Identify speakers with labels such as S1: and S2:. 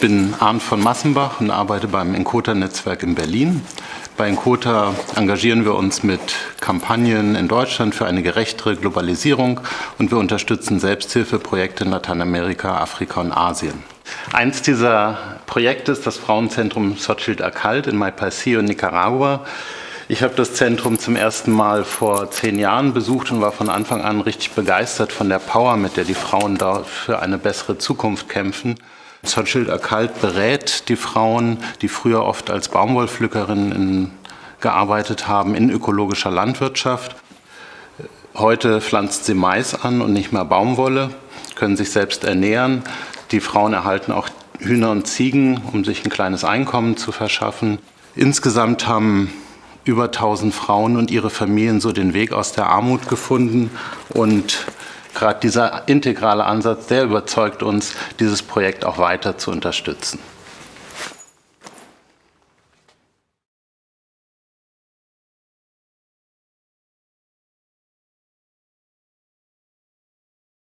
S1: bin Arndt von Massenbach und arbeite beim Encota-Netzwerk in Berlin. Bei Encota engagieren wir uns mit Kampagnen in Deutschland für eine gerechtere Globalisierung und wir unterstützen Selbsthilfeprojekte in Lateinamerika, Afrika und Asien. Eins dieser Projekte ist das Frauenzentrum Xochitl Akalt in Maypaicio in Nicaragua. Ich habe das Zentrum zum ersten Mal vor zehn Jahren besucht und war von Anfang an richtig begeistert von der Power, mit der die Frauen dort für eine bessere Zukunft kämpfen. Xochitl Akalt berät die Frauen, die früher oft als Baumwollpflückerinnen gearbeitet haben, in ökologischer Landwirtschaft. Heute pflanzt sie Mais an und nicht mehr Baumwolle, können sich selbst ernähren. Die Frauen erhalten auch Hühner und Ziegen, um sich ein kleines Einkommen zu verschaffen. Insgesamt haben über 1000 Frauen und ihre Familien so den Weg aus der Armut gefunden und gerade dieser integrale Ansatz, der überzeugt uns, dieses Projekt auch weiter zu unterstützen.